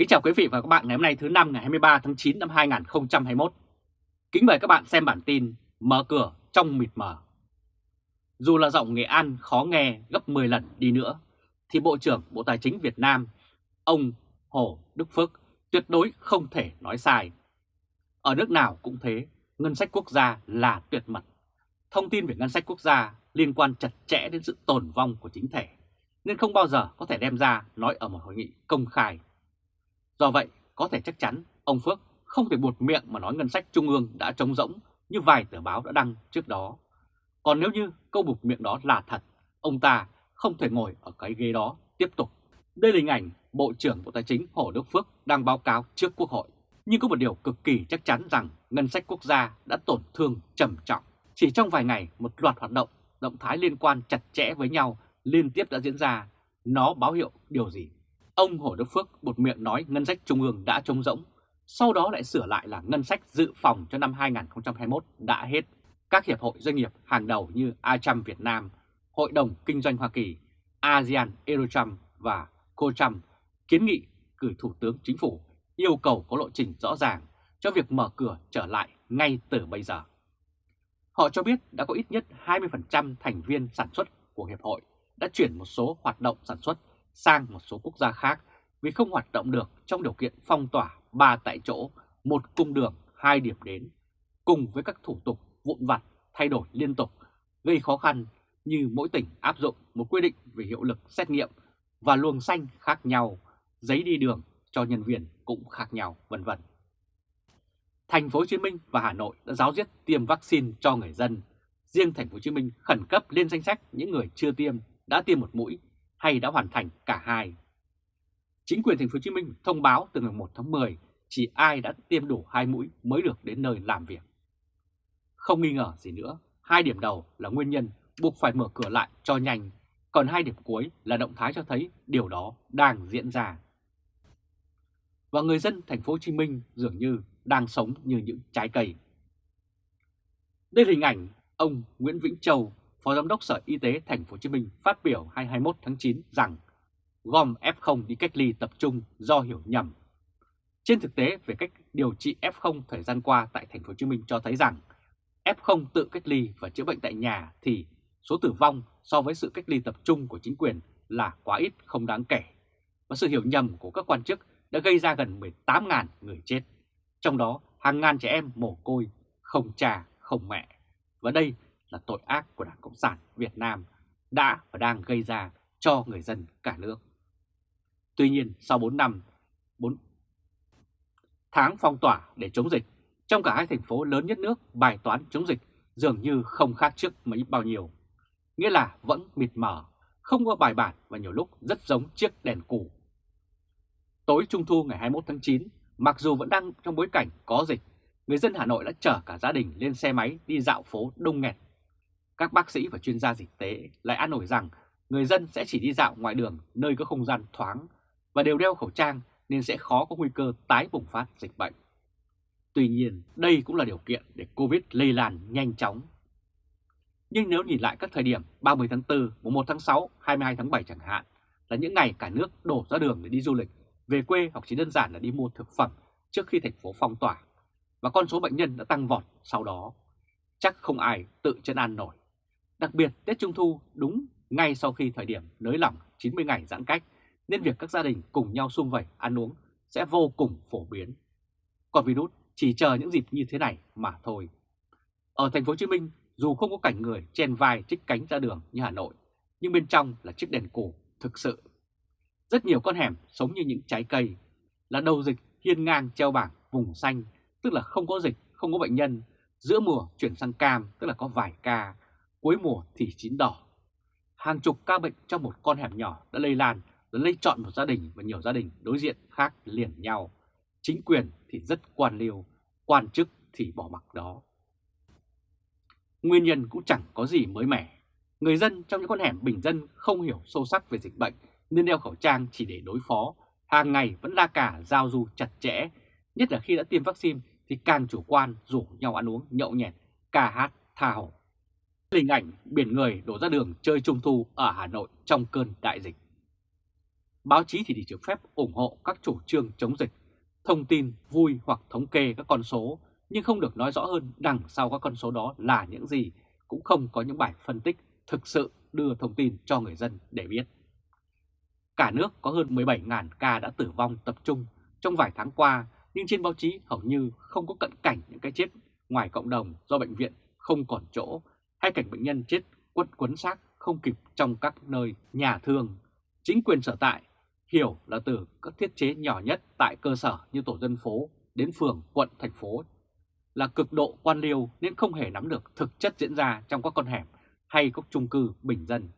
Kính chào quý vị và các bạn ngày hôm nay thứ năm ngày 23 tháng 9 năm 2021. Kính mời các bạn xem bản tin Mở cửa trong mịt mờ. Dù là giọng Nghệ An khó nghe gấp 10 lần đi nữa, thì Bộ trưởng Bộ Tài chính Việt Nam, ông Hồ Đức Phước tuyệt đối không thể nói sai. Ở nước nào cũng thế, ngân sách quốc gia là tuyệt mật. Thông tin về ngân sách quốc gia liên quan chặt chẽ đến sự tồn vong của chính thể, nên không bao giờ có thể đem ra nói ở một hội nghị công khai. Do vậy, có thể chắc chắn ông Phước không thể buột miệng mà nói ngân sách trung ương đã trống rỗng như vài tờ báo đã đăng trước đó. Còn nếu như câu buộc miệng đó là thật, ông ta không thể ngồi ở cái ghế đó tiếp tục. Đây là hình ảnh Bộ trưởng Bộ Tài chính Hồ Đức Phước đang báo cáo trước Quốc hội. Nhưng có một điều cực kỳ chắc chắn rằng ngân sách quốc gia đã tổn thương trầm trọng. Chỉ trong vài ngày, một loạt hoạt động, động thái liên quan chặt chẽ với nhau liên tiếp đã diễn ra. Nó báo hiệu điều gì? Ông Hồ Đức Phước một miệng nói ngân sách trung ương đã trống rỗng, sau đó lại sửa lại là ngân sách dự phòng cho năm 2021 đã hết. Các hiệp hội doanh nghiệp hàng đầu như ACHAM Việt Nam, Hội đồng Kinh doanh Hoa Kỳ, ASEAN Eurocham và COCHAM kiến nghị gửi Thủ tướng Chính phủ yêu cầu có lộ trình rõ ràng cho việc mở cửa trở lại ngay từ bây giờ. Họ cho biết đã có ít nhất 20% thành viên sản xuất của Hiệp hội đã chuyển một số hoạt động sản xuất sang một số quốc gia khác vì không hoạt động được trong điều kiện phong tỏa ba tại chỗ, một cung đường, hai điểm đến, cùng với các thủ tục vụn vặt thay đổi liên tục, gây khó khăn như mỗi tỉnh áp dụng một quy định về hiệu lực xét nghiệm và luồng xanh khác nhau, giấy đi đường cho nhân viên cũng khác nhau, vân vân. Thành phố Hồ Chí Minh và Hà Nội đã giáo diết tiêm vaccine cho người dân. Riêng Thành phố Hồ Chí Minh khẩn cấp lên danh sách những người chưa tiêm, đã tiêm một mũi hay đã hoàn thành cả hai. Chính quyền thành phố Hồ Chí Minh thông báo từ ngày 1 tháng 10 chỉ ai đã tiêm đủ hai mũi mới được đến nơi làm việc. Không nghi ngờ gì nữa, hai điểm đầu là nguyên nhân buộc phải mở cửa lại cho nhanh, còn hai điểm cuối là động thái cho thấy điều đó đang diễn ra. Và người dân thành phố Hồ Chí Minh dường như đang sống như những trái cây. Đây là hình ảnh ông Nguyễn Vĩnh Châu, Phó Giám đốc Sở Y tế Thành phố Hồ Chí Minh phát biểu 21 tháng 9 rằng gom F0 đi cách ly tập trung do hiểu nhầm. Trên thực tế về cách điều trị F0 thời gian qua tại Thành phố Hồ Chí Minh cho thấy rằng F0 tự cách ly và chữa bệnh tại nhà thì số tử vong so với sự cách ly tập trung của chính quyền là quá ít không đáng kể. Và sự hiểu nhầm của các quan chức đã gây ra gần 18.000 người chết. Trong đó hàng ngàn trẻ em mồ côi, không cha, không mẹ. Và đây là tội ác của Đảng Cộng sản Việt Nam đã và đang gây ra cho người dân cả nước. Tuy nhiên, sau 4 năm, 4 tháng phong tỏa để chống dịch, trong cả hai thành phố lớn nhất nước, bài toán chống dịch dường như không khác trước mấy bao nhiêu. Nghĩa là vẫn mịt mờ, không có bài bản và nhiều lúc rất giống chiếc đèn cũ. Tối Trung Thu ngày 21 tháng 9, mặc dù vẫn đang trong bối cảnh có dịch, người dân Hà Nội đã chở cả gia đình lên xe máy đi dạo phố đông nghẹt các bác sĩ và chuyên gia dịch tế lại an ủi rằng người dân sẽ chỉ đi dạo ngoài đường nơi có không gian thoáng và đều đeo khẩu trang nên sẽ khó có nguy cơ tái bùng phát dịch bệnh. Tuy nhiên, đây cũng là điều kiện để Covid lây lan nhanh chóng. Nhưng nếu nhìn lại các thời điểm 30 tháng 4, 1 tháng 6, 22 tháng 7 chẳng hạn, là những ngày cả nước đổ ra đường để đi du lịch, về quê hoặc chỉ đơn giản là đi mua thực phẩm trước khi thành phố phong tỏa, và con số bệnh nhân đã tăng vọt sau đó. Chắc không ai tự chân an nổi. Đặc biệt Tết Trung Thu đúng ngay sau khi thời điểm nới lỏng 90 ngày giãn cách nên việc các gia đình cùng nhau sum vầy ăn uống sẽ vô cùng phổ biến. Còn virus chỉ chờ những dịp như thế này mà thôi. Ở thành phố Hồ Chí Minh, dù không có cảnh người chen vai trích cánh ra đường như Hà Nội, nhưng bên trong là chiếc đèn cổ thực sự. Rất nhiều con hẻm sống như những trái cây, là đầu dịch hiên ngang treo bảng vùng xanh, tức là không có dịch, không có bệnh nhân, giữa mùa chuyển sang cam, tức là có vài ca, cuối mùa thì chín đỏ. Hàng chục ca bệnh trong một con hẻm nhỏ đã lây lan, đã lây chọn một gia đình và nhiều gia đình đối diện khác liền nhau. Chính quyền thì rất quan liêu, quan chức thì bỏ mặc đó. Nguyên nhân cũng chẳng có gì mới mẻ. Người dân trong những con hẻm bình dân không hiểu sâu sắc về dịch bệnh nên đeo khẩu trang chỉ để đối phó. Hàng ngày vẫn la cả giao du chặt chẽ, nhất là khi đã tiêm vaccine thì càng chủ quan rủ nhau ăn uống nhậu nhẹt, ca hát, tha hồ. Hình ảnh biển người đổ ra đường chơi trung thu ở Hà Nội trong cơn đại dịch. báo chí thì chỉ được phép ủng hộ các chủ trương chống dịch, thông tin vui hoặc thống kê các con số, nhưng không được nói rõ hơn đằng sau các con số đó là những gì, cũng không có những bài phân tích thực sự đưa thông tin cho người dân để biết. Cả nước có hơn 17.000 ca đã tử vong tập trung trong vài tháng qua, nhưng trên báo chí hầu như không có cận cảnh những cái chết ngoài cộng đồng do bệnh viện không còn chỗ hay cảnh bệnh nhân chết quất quấn xác không kịp trong các nơi nhà thương. Chính quyền sở tại hiểu là từ các thiết chế nhỏ nhất tại cơ sở như tổ dân phố đến phường, quận, thành phố là cực độ quan liêu nên không hề nắm được thực chất diễn ra trong các con hẻm hay các chung cư bình dân.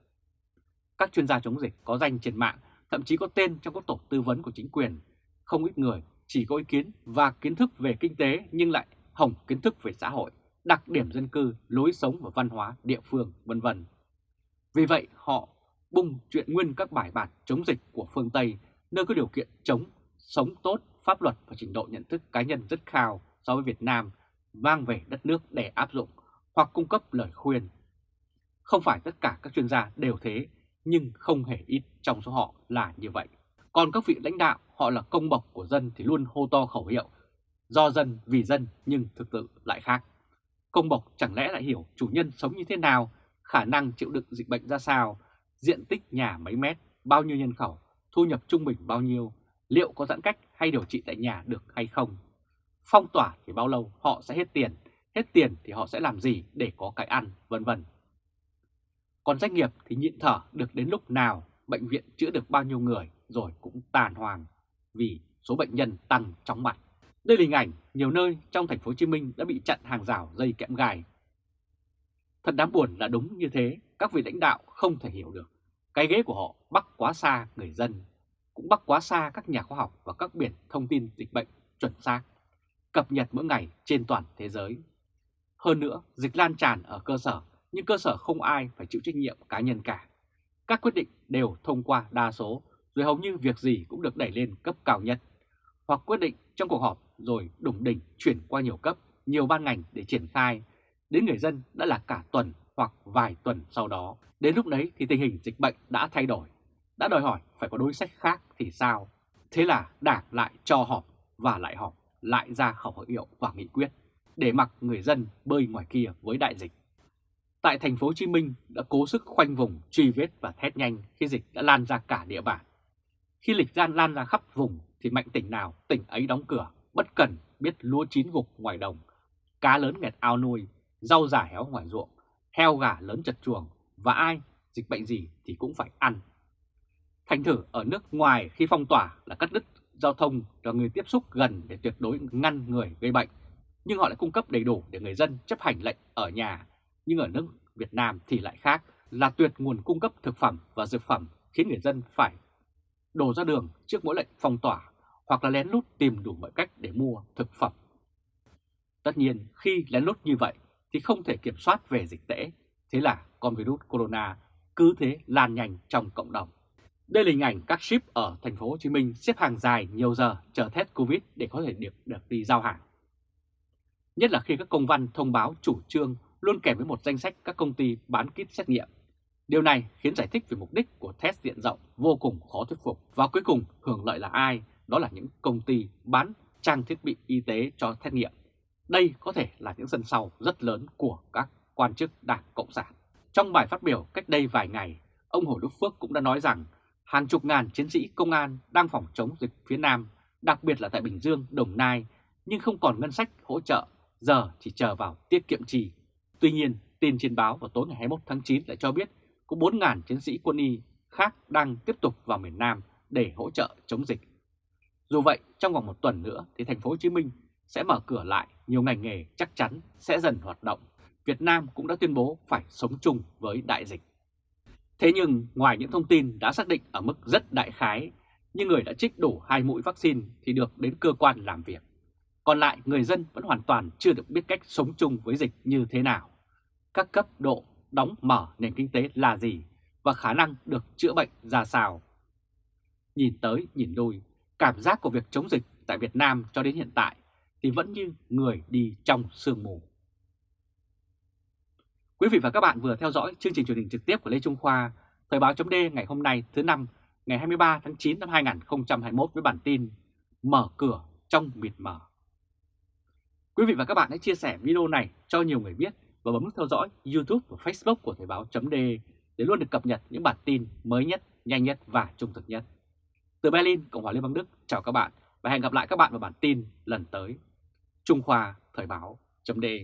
Các chuyên gia chống dịch có danh trên mạng, thậm chí có tên trong các tổ tư vấn của chính quyền. Không ít người chỉ có ý kiến và kiến thức về kinh tế nhưng lại hỏng kiến thức về xã hội, đặc điểm dân cư, lối sống và văn hóa địa phương, vân vân. Vì vậy họ bung chuyện nguyên các bài bản chống dịch của phương Tây nơi có điều kiện chống, sống tốt, pháp luật và trình độ nhận thức cá nhân rất cao so với Việt Nam mang về đất nước để áp dụng hoặc cung cấp lời khuyên. Không phải tất cả các chuyên gia đều thế, nhưng không hề ít trong số họ là như vậy. Còn các vị lãnh đạo họ là công bộc của dân thì luôn hô to khẩu hiệu do dân vì dân nhưng thực tự lại khác. Công bộc chẳng lẽ lại hiểu chủ nhân sống như thế nào, khả năng chịu đựng dịch bệnh ra sao, diện tích nhà mấy mét, bao nhiêu nhân khẩu, thu nhập trung bình bao nhiêu, liệu có giãn cách hay điều trị tại nhà được hay không. Phong tỏa thì bao lâu họ sẽ hết tiền, hết tiền thì họ sẽ làm gì để có cái ăn, vân vân. Còn doanh nghiệp thì nhịn thở được đến lúc nào, bệnh viện chữa được bao nhiêu người rồi cũng tàn hoàng vì số bệnh nhân tăng chóng mặt. Đây là hình ảnh nhiều nơi trong thành phố Hồ Chí Minh đã bị chặn hàng rào dây kẽm gai. Thật đáng buồn là đúng như thế, các vị lãnh đạo không thể hiểu được. Cái ghế của họ bắc quá xa người dân, cũng bắc quá xa các nhà khoa học và các biển thông tin dịch bệnh chuẩn xác, cập nhật mỗi ngày trên toàn thế giới. Hơn nữa, dịch lan tràn ở cơ sở, nhưng cơ sở không ai phải chịu trách nhiệm cá nhân cả. Các quyết định đều thông qua đa số, rồi hầu như việc gì cũng được đẩy lên cấp cao nhất. Hoặc quyết định trong cuộc họp rồi đủng đỉnh chuyển qua nhiều cấp, nhiều ban ngành để triển khai, đến người dân đã là cả tuần hoặc vài tuần sau đó. Đến lúc đấy thì tình hình dịch bệnh đã thay đổi, đã đòi hỏi phải có đối sách khác thì sao? Thế là đảng lại cho họp và lại họp, lại ra khẩu hiệu và nghị quyết để mặc người dân bơi ngoài kia với đại dịch. Tại thành phố Hồ Chí Minh đã cố sức khoanh vùng, truy vết và thét nhanh khi dịch đã lan ra cả địa bàn. Khi lịch gian lan ra khắp vùng thì mạnh tỉnh nào tỉnh ấy đóng cửa, bất cần biết lúa chín gục ngoài đồng, cá lớn nghẹt ao nuôi, rau giả héo ngoài ruộng, heo gà lớn chật chuồng và ai dịch bệnh gì thì cũng phải ăn. Thành thử ở nước ngoài khi phong tỏa là cắt đứt giao thông cho người tiếp xúc gần để tuyệt đối ngăn người gây bệnh, nhưng họ lại cung cấp đầy đủ để người dân chấp hành lệnh ở nhà. Nhưng ở nước Việt Nam thì lại khác là tuyệt nguồn cung cấp thực phẩm và dược phẩm khiến người dân phải đổ ra đường trước mỗi lệnh phong tỏa hoặc là lén lút tìm đủ mọi cách để mua thực phẩm. Tất nhiên khi lén lút như vậy thì không thể kiểm soát về dịch tễ, thế là con virus corona cứ thế lan nhanh trong cộng đồng. Đây là hình ảnh các ship ở thành phố Hồ Chí Minh xếp hàng dài nhiều giờ chờ test Covid để có thể được, được đi giao hàng. Nhất là khi các công văn thông báo chủ trương luôn kèm với một danh sách các công ty bán kit xét nghiệm. Điều này khiến giải thích về mục đích của test diện rộng vô cùng khó thuyết phục và cuối cùng hưởng lợi là ai? Đó là những công ty bán trang thiết bị y tế cho xét nghiệm. Đây có thể là những sân sau rất lớn của các quan chức Đảng Cộng sản. Trong bài phát biểu cách đây vài ngày, ông Hồ Đức Phước cũng đã nói rằng hàng chục ngàn chiến sĩ công an đang phòng chống dịch phía Nam, đặc biệt là tại Bình Dương, Đồng Nai, nhưng không còn ngân sách hỗ trợ, giờ chỉ chờ vào tiết kiệm trì. Tuy nhiên, tin trên báo vào tối ngày 21 tháng 9 lại cho biết có 4.000 chiến sĩ quân y khác đang tiếp tục vào miền Nam để hỗ trợ chống dịch. Dù vậy, trong vòng một tuần nữa thì thành phố Hồ Chí Minh sẽ mở cửa lại, nhiều ngành nghề chắc chắn sẽ dần hoạt động. Việt Nam cũng đã tuyên bố phải sống chung với đại dịch. Thế nhưng ngoài những thông tin đã xác định ở mức rất đại khái, như người đã trích đủ hai mũi vaccine thì được đến cơ quan làm việc. Còn lại người dân vẫn hoàn toàn chưa được biết cách sống chung với dịch như thế nào. Các cấp độ đóng mở nền kinh tế là gì và khả năng được chữa bệnh ra sao. Nhìn tới nhìn lui, cảm giác của việc chống dịch tại Việt Nam cho đến hiện tại thì vẫn như người đi trong sương mù. Quý vị và các bạn vừa theo dõi chương trình truyền hình trực tiếp của Lê Trung Khoa, Thời báo chấm ngày hôm nay thứ năm ngày 23 tháng 9 năm 2021 với bản tin Mở cửa trong mịt mờ. Quý vị và các bạn hãy chia sẻ video này cho nhiều người biết và bấm nút theo dõi YouTube và Facebook của Thời báo chấm để luôn được cập nhật những bản tin mới nhất, nhanh nhất và trung thực nhất. Từ Berlin, Cộng hòa Liên bang Đức, chào các bạn và hẹn gặp lại các bạn vào bản tin lần tới. Trung Khoa Thời báo .de